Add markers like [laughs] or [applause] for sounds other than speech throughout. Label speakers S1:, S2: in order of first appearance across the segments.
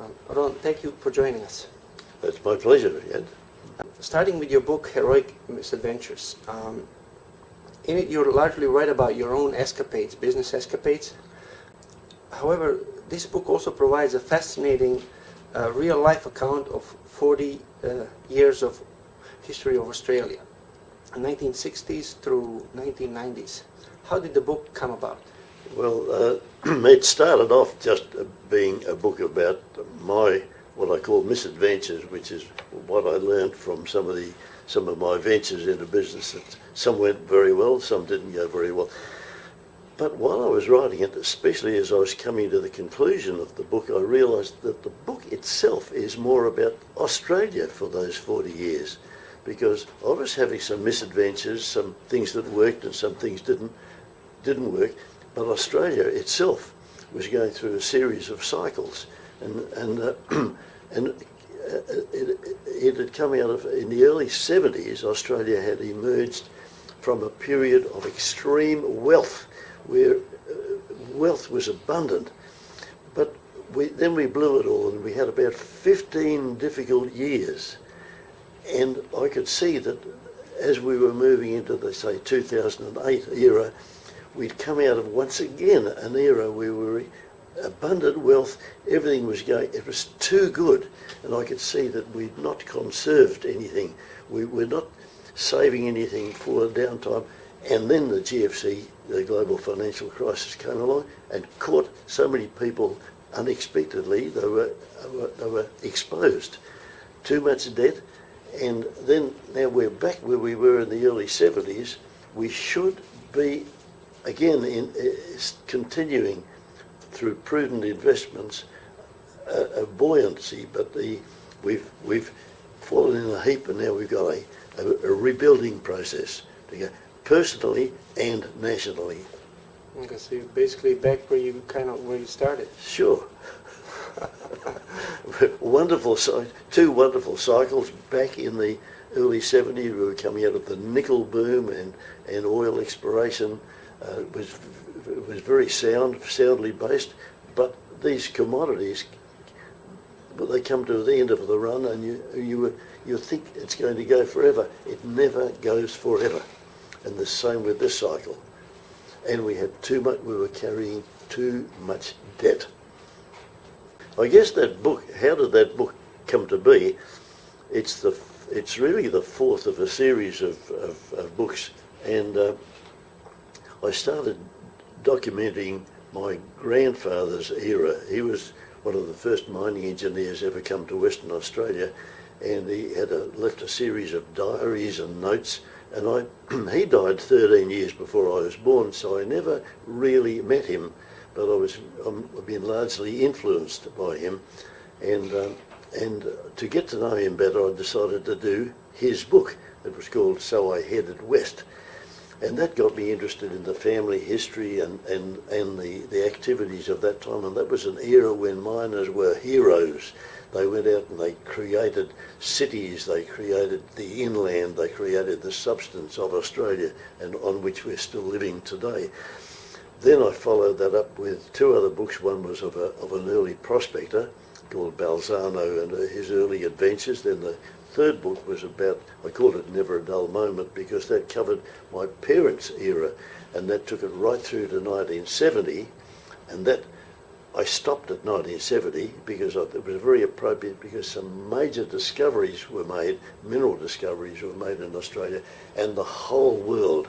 S1: Um, Ron, thank you for joining us.
S2: It's my pleasure, Ed.
S1: Starting with your book, Heroic Misadventures, um, in it you largely write about your own escapades, business escapades. However, this book also provides a fascinating uh, real-life account of 40 uh, years of history of Australia, 1960s through 1990s. How did the book come about?
S2: Well, uh, [clears throat] it started off just being a book about my what I call misadventures, which is what I learned from some of the some of my ventures into business. That some went very well, some didn't go very well. But while I was writing it, especially as I was coming to the conclusion of the book, I realised that the book itself is more about Australia for those 40 years. Because I was having some misadventures, some things that worked and some things didn't, didn't work. But Australia itself was going through a series of cycles. And, and, uh, [clears throat] and uh, it, it had come out of, in the early 70s, Australia had emerged from a period of extreme wealth where uh, wealth was abundant. But we, then we blew it all and we had about 15 difficult years. And I could see that as we were moving into the, say, 2008 era, we'd come out of once again an era where we were abundant wealth, everything was going, it was too good. And I could see that we'd not conserved anything. We were not saving anything for a downtime. And then the GFC, the global financial crisis, came along and caught so many people unexpectedly. They were, they were exposed. Too much debt. And then now we're back where we were in the early 70s. We should be, again, in, continuing through prudent investments, a, a buoyancy, but the, we've, we've fallen in a heap and now we've got a, a, a rebuilding process to go personally and nationally.
S1: Okay, so you're basically back where you kind of where you started.
S2: Sure. [laughs] wonderful, two wonderful cycles back in the early 70s. We were coming out of the nickel boom and, and oil exploration. Uh, was was very sound, soundly based, but these commodities, well, they come to the end of the run, and you you you think it's going to go forever. It never goes forever. And the same with this cycle. And we had too much, we were carrying too much debt. I guess that book, how did that book come to be? It's the, it's really the fourth of a series of, of, of books. And uh, I started documenting my grandfather's era. He was one of the first mining engineers ever come to Western Australia and he had a, left a series of diaries and notes and I, [clears throat] he died 13 years before I was born, so I never really met him, but I was, I've been largely influenced by him. And, um, and to get to know him better, I decided to do his book. It was called So I Headed West. And that got me interested in the family history and, and, and the, the activities of that time. And that was an era when miners were heroes. They went out and they created cities, they created the inland, they created the substance of Australia and on which we're still living today. Then I followed that up with two other books. One was of, a, of an early prospector called Balzano and uh, his early adventures. Then the third book was about, I called it Never a Dull Moment because that covered my parents' era and that took it right through to 1970 and that I stopped at 1970 because it was very appropriate because some major discoveries were made, mineral discoveries were made in Australia, and the whole world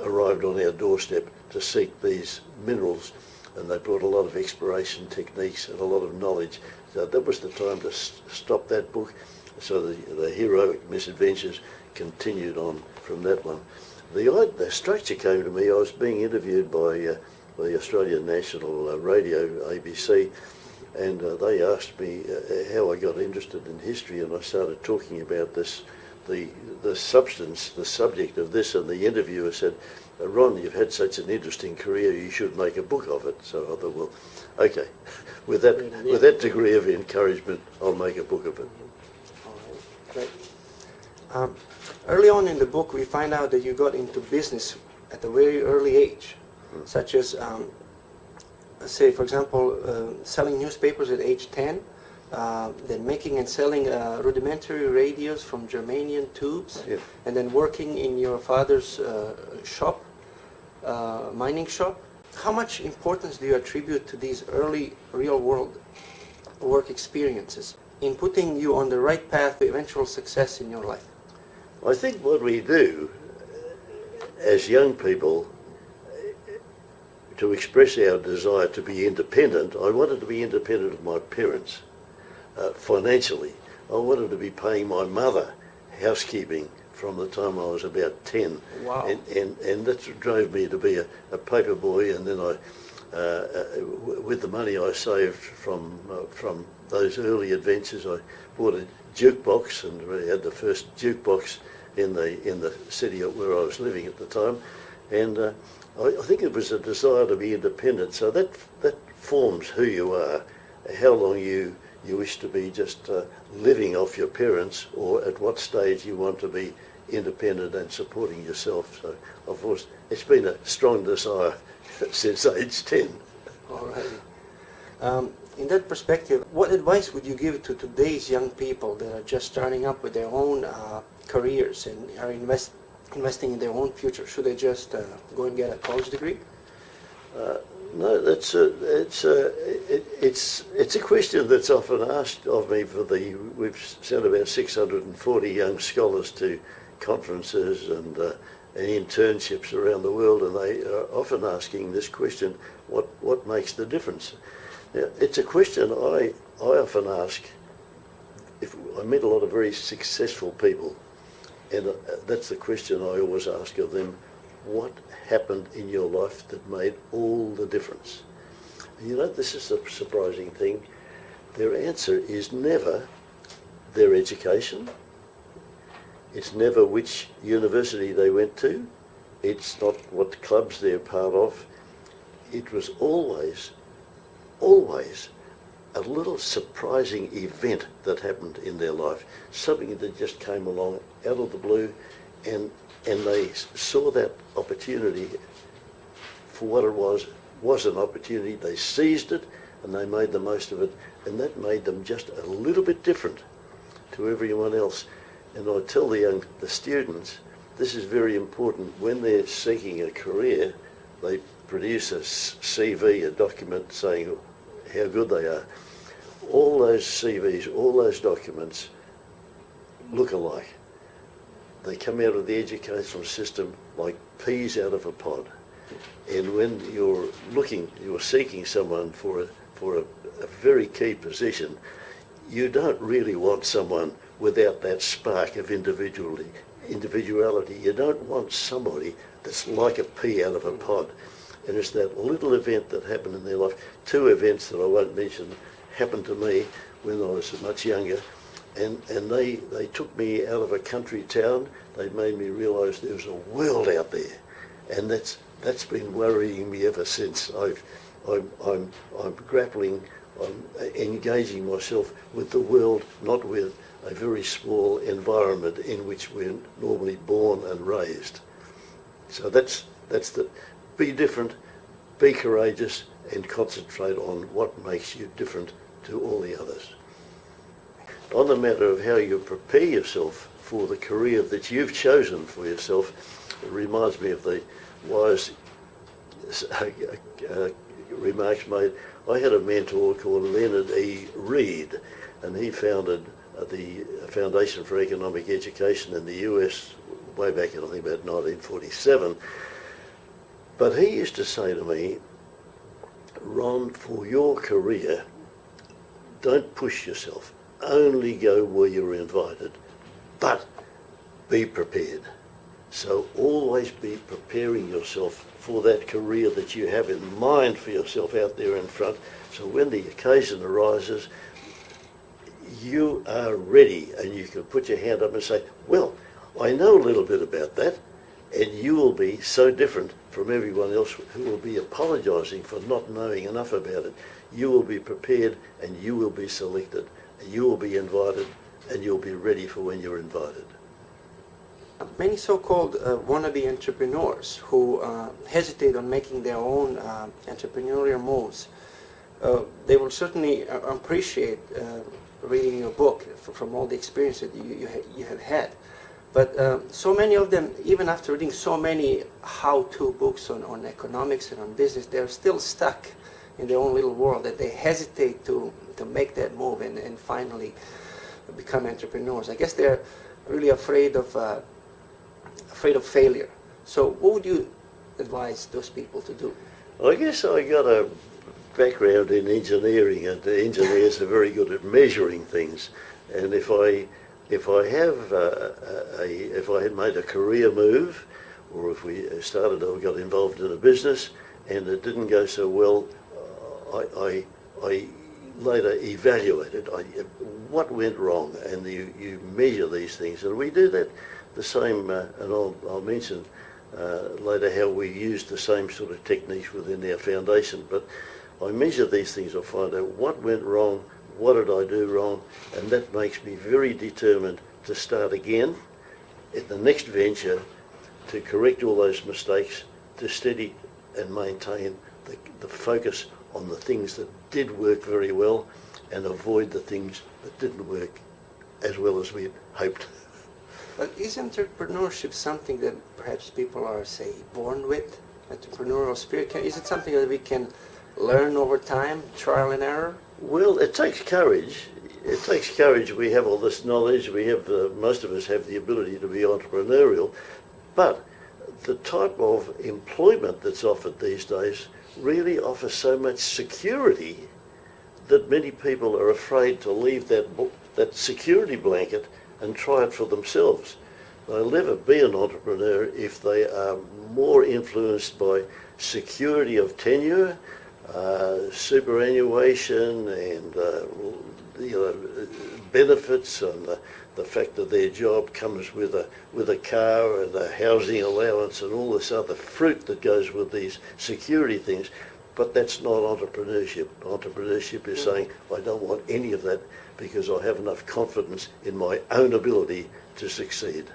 S2: arrived on our doorstep to seek these minerals, and they brought a lot of exploration techniques and a lot of knowledge. So that was the time to stop that book. So the, the heroic misadventures continued on from that one. The, the structure came to me, I was being interviewed by uh, the Australian National uh, Radio, ABC, and uh, they asked me uh, how I got interested in history, and I started talking about this, the the substance, the subject of this, and the interviewer said, Ron, you've had such an interesting career, you should make a book of it. So I thought, well, okay, [laughs] with that, with that degree of encouragement, I'll make a book of it.
S1: Right, great. Um, early on in the book, we find out that you got into business at a very early age such as, um, say, for example, uh, selling newspapers at age 10, uh, then making and selling uh, rudimentary radios from Germanium tubes, and then working in your father's uh, shop, uh, mining shop. How much importance do you attribute to these early real-world work experiences in putting you on the right path to eventual success in your life?
S2: I think what we do as young people to express our desire to be independent, I wanted to be independent of my parents uh, financially. I wanted to be paying my mother housekeeping from the time I was about 10.
S1: Wow.
S2: And, and, and that drove me to be a, a paper boy and then I, uh, uh, with the money I saved from, uh, from those early adventures, I bought a jukebox and we had the first jukebox in the, in the city where I was living at the time. And uh, I, I think it was a desire to be independent. So that, that forms who you are, how long you, you wish to be just uh, living off your parents or at what stage you want to be independent and supporting yourself. So, of course, it's been a strong desire [laughs] since age 10.
S1: Alrighty. Um, in that perspective, what advice would you give to today's young people that are just starting up with their own uh, careers and are invest, investing in their own future? Should they just uh, go and get a college degree?
S2: No, that's a, it's a, it, it's it's a question that's often asked of me. For the we've sent about 640 young scholars to conferences and uh, and internships around the world, and they are often asking this question: what what makes the difference? Now, it's a question I I often ask. If I meet a lot of very successful people, and uh, that's the question I always ask of them: what happened in your life that made all the difference? You know, this is a surprising thing. Their answer is never their education. It's never which university they went to. It's not what clubs they're part of. It was always, always a little surprising event that happened in their life. Something that just came along out of the blue and and they saw that opportunity for what it was, was an opportunity. They seized it and they made the most of it, and that made them just a little bit different to everyone else. And I tell the young, the students, this is very important. When they're seeking a career, they produce a CV, a document saying how good they are. All those CVs, all those documents look alike. They come out of the educational system like peas out of a pod. And when you're looking, you're seeking someone for a, for a, a very key position, you don't really want someone without that spark of individuality. Individuality. You don't want somebody that's like a pea out of a pod. And it's that little event that happened in their life. Two events that I won't mention happened to me when I was much younger and and they they took me out of a country town. They made me realise there was a world out there, and that's that's been worrying me ever since. I've I'm I'm I'm grappling, I'm engaging myself with the world, not with a very small environment in which we're normally born and raised. So that's that's the be different, be courageous, and concentrate on what makes you different to all the others on the matter of how you prepare yourself for the career that you've chosen for yourself, it reminds me of the wise uh, remarks made. I had a mentor called Leonard E. Read, and he founded uh, the Foundation for Economic Education in the US way back in, I think, about 1947. But he used to say to me, Ron, for your career, don't push yourself only go where you're invited, but be prepared. So always be preparing yourself for that career that you have in mind for yourself out there in front. So when the occasion arises, you are ready and you can put your hand up and say, well, I know a little bit about that and you will be so different from everyone else who will be apologising for not knowing enough about it. You will be prepared and you will be selected you will be invited and you'll be ready for when you're invited.
S1: Many so-called uh, wannabe entrepreneurs who uh, hesitate on making their own uh, entrepreneurial moves uh, they will certainly uh, appreciate uh, reading your book from all the experience that you, you, ha- you have had. But um, so many of them, even after reading so many how-to books on, on economics and on business, they're still stuck in their own little world that they hesitate to, to make that move and, and finally become entrepreneurs. I guess they're really afraid of, uh, afraid of failure. So what would you advise those people to do?
S2: I guess I got a background in engineering, and engineers are very good at measuring things. And if I if I have uh, a, if I had made a career move, or if we started or got involved in a business and it didn't go so well, I, I I later evaluated I, what went wrong, and you you measure these things, and we do that the same. Uh, and I'll I'll mention uh, later how we use the same sort of techniques within our foundation. But I measure these things, I find out what went wrong, what did I do wrong, and that makes me very determined to start again at the next venture to correct all those mistakes, to steady and maintain the, the focus on the things that did work very well and avoid the things that didn't work as well as we hoped.
S1: But is entrepreneurship something that perhaps people are, say, born with? Entrepreneurial spirit? Can, is it something that we can learn over time, trial and error?
S2: Well, it takes courage. It takes courage. We have all this knowledge. We have uh, most of us have the ability to be entrepreneurial, but the type of employment that's offered these days really offers so much security that many people are afraid to leave that that security blanket and try it for themselves. They'll never be an entrepreneur if they are more influenced by security of tenure, uh, superannuation, and uh, you know benefits, and the, the fact that their job comes with a with a car and a housing allowance and all this other fruit that goes with these security things. But that's not entrepreneurship. Entrepreneurship is saying, I don't want any of that because I have enough confidence in my own ability to succeed.